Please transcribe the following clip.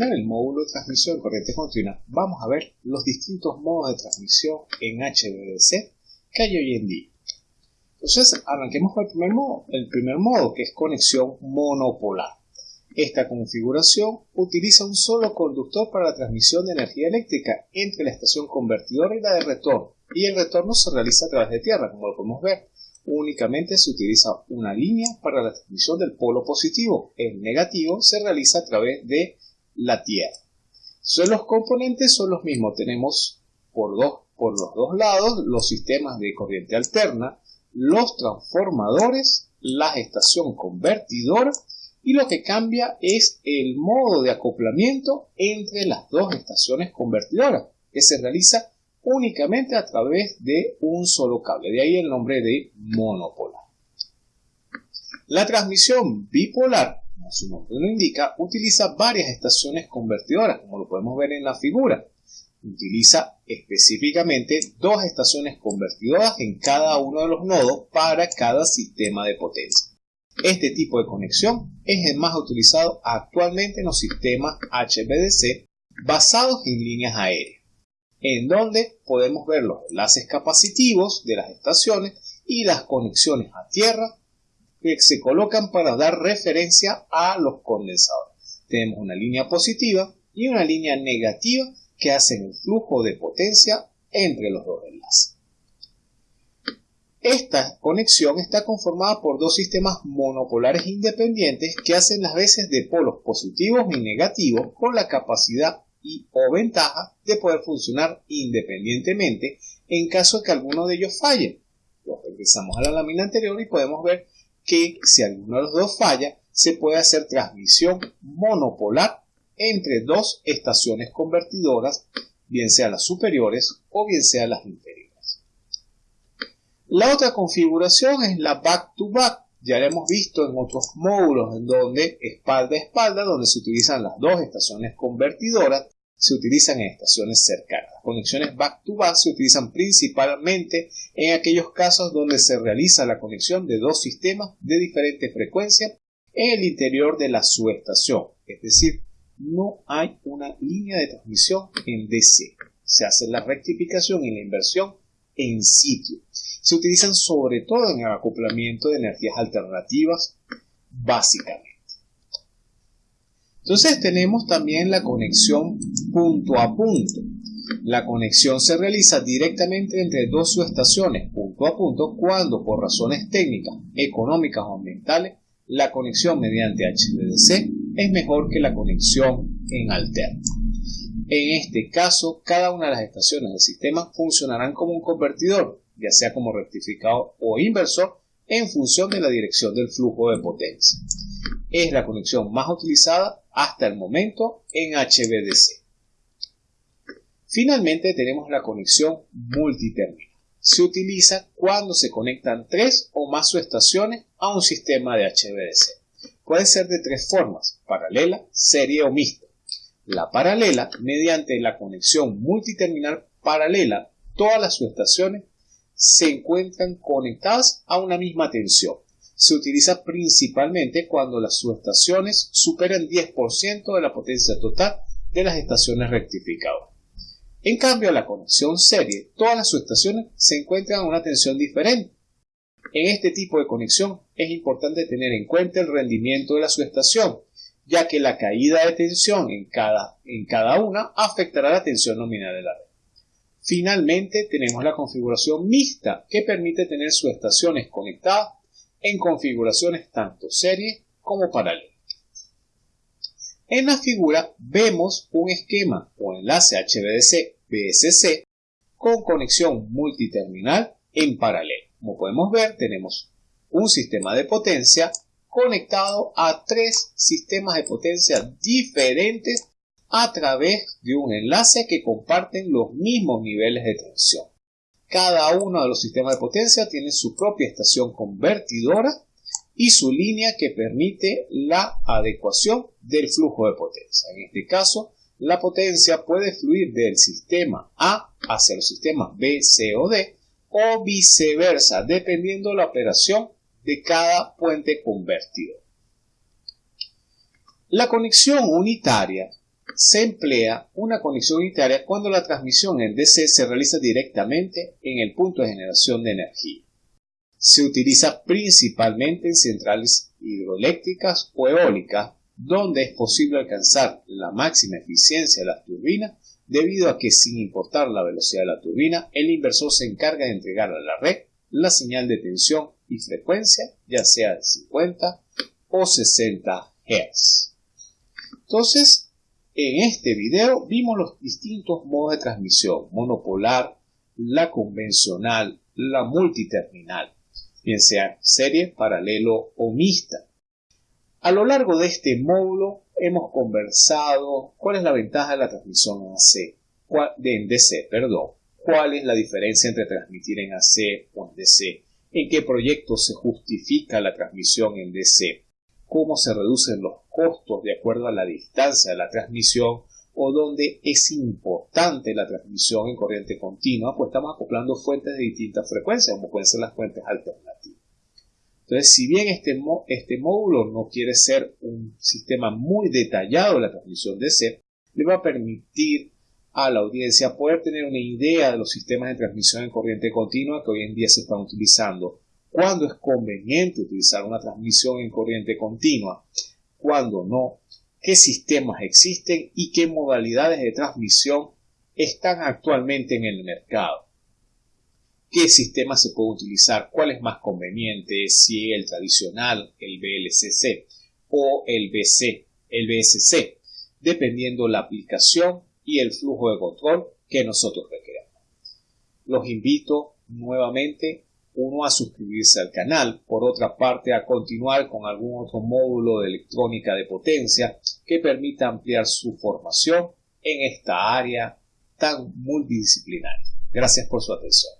terminar el módulo de transmisión de corriente continua, vamos a ver los distintos modos de transmisión en HVDC que hay hoy en día. Entonces, arranquemos con el primer modo, el primer modo que es conexión monopolar. Esta configuración utiliza un solo conductor para la transmisión de energía eléctrica entre la estación convertidora y la de retorno, y el retorno se realiza a través de tierra, como lo podemos ver. Únicamente se utiliza una línea para la transmisión del polo positivo, el negativo se realiza a través de la tierra. Entonces, los componentes son los mismos, tenemos por, dos, por los dos lados los sistemas de corriente alterna, los transformadores, la estación convertidora y lo que cambia es el modo de acoplamiento entre las dos estaciones convertidoras, que se realiza únicamente a través de un solo cable, de ahí el nombre de monopolar. La transmisión bipolar, como su nombre lo indica, utiliza varias estaciones convertidoras, como lo podemos ver en la figura. Utiliza específicamente dos estaciones convertidoras en cada uno de los nodos para cada sistema de potencia. Este tipo de conexión es el más utilizado actualmente en los sistemas HVDC basados en líneas aéreas, en donde podemos ver los enlaces capacitivos de las estaciones y las conexiones a tierra que se colocan para dar referencia a los condensadores. Tenemos una línea positiva y una línea negativa que hacen el flujo de potencia entre los dos enlaces. Esta conexión está conformada por dos sistemas monopolares independientes que hacen las veces de polos positivos y negativos con la capacidad y o ventaja de poder funcionar independientemente en caso de que alguno de ellos falle. regresamos a la lámina anterior y podemos ver que si alguno de los dos falla, se puede hacer transmisión monopolar entre dos estaciones convertidoras, bien sean las superiores o bien sean las inferiores. La otra configuración es la back-to-back. Ya la hemos visto en otros módulos en donde espalda a espalda, donde se utilizan las dos estaciones convertidoras, se utilizan en estaciones cercanas. Las conexiones back-to-back se utilizan principalmente en aquellos casos donde se realiza la conexión de dos sistemas de diferente frecuencia en el interior de la subestación. Es decir, no hay una línea de transmisión en DC. Se hace la rectificación y la inversión en sitio se utilizan sobre todo en el acoplamiento de energías alternativas, básicamente. Entonces tenemos también la conexión punto a punto. La conexión se realiza directamente entre dos subestaciones punto a punto cuando por razones técnicas, económicas o ambientales la conexión mediante HVDC es mejor que la conexión en alterno. En este caso, cada una de las estaciones del sistema funcionarán como un convertidor ya sea como rectificador o inversor, en función de la dirección del flujo de potencia. Es la conexión más utilizada hasta el momento en HVDC. Finalmente tenemos la conexión multiterminal. Se utiliza cuando se conectan tres o más subestaciones a un sistema de HVDC. Puede ser de tres formas, paralela, serie o mixta. La paralela, mediante la conexión multiterminal paralela, todas las subestaciones se encuentran conectadas a una misma tensión. Se utiliza principalmente cuando las subestaciones superan 10% de la potencia total de las estaciones rectificadoras. En cambio, la conexión serie, todas las subestaciones se encuentran a una tensión diferente. En este tipo de conexión es importante tener en cuenta el rendimiento de la subestación, ya que la caída de tensión en cada, en cada una afectará la tensión nominal de la red. Finalmente tenemos la configuración mixta que permite tener sus estaciones conectadas en configuraciones tanto serie como paralelas. En la figura vemos un esquema o enlace HVDC-BSC con conexión multiterminal en paralelo. Como podemos ver, tenemos un sistema de potencia conectado a tres sistemas de potencia diferentes a través de un enlace que comparten los mismos niveles de tensión. Cada uno de los sistemas de potencia tiene su propia estación convertidora y su línea que permite la adecuación del flujo de potencia. En este caso, la potencia puede fluir del sistema A hacia el sistema B, C o D o viceversa, dependiendo de la operación de cada puente convertidor. La conexión unitaria se emplea una conexión unitaria cuando la transmisión en DC se realiza directamente en el punto de generación de energía. Se utiliza principalmente en centrales hidroeléctricas o eólicas, donde es posible alcanzar la máxima eficiencia de las turbinas debido a que sin importar la velocidad de la turbina, el inversor se encarga de entregar a la red la señal de tensión y frecuencia, ya sea de 50 o 60 Hz. Entonces, en este video vimos los distintos modos de transmisión, monopolar, la convencional, la multiterminal, bien sea serie, paralelo o mixta. A lo largo de este módulo hemos conversado cuál es la ventaja de la transmisión en AC, en DC, perdón, cuál es la diferencia entre transmitir en AC o en DC, en qué proyecto se justifica la transmisión en DC, cómo se reducen los costos de acuerdo a la distancia de la transmisión o donde es importante la transmisión en corriente continua, pues estamos acoplando fuentes de distintas frecuencias, como pueden ser las fuentes alternativas. Entonces, si bien este, este módulo no quiere ser un sistema muy detallado de la transmisión DC, le va a permitir a la audiencia poder tener una idea de los sistemas de transmisión en corriente continua que hoy en día se están utilizando cuándo es conveniente utilizar una transmisión en corriente continua, cuándo no, qué sistemas existen y qué modalidades de transmisión están actualmente en el mercado. ¿Qué sistema se puede utilizar? ¿Cuál es más conveniente? Si el tradicional, el VLCC o el BC, el BSC, dependiendo la aplicación y el flujo de control que nosotros requeramos. Los invito nuevamente uno a suscribirse al canal, por otra parte a continuar con algún otro módulo de electrónica de potencia que permita ampliar su formación en esta área tan multidisciplinaria. Gracias por su atención.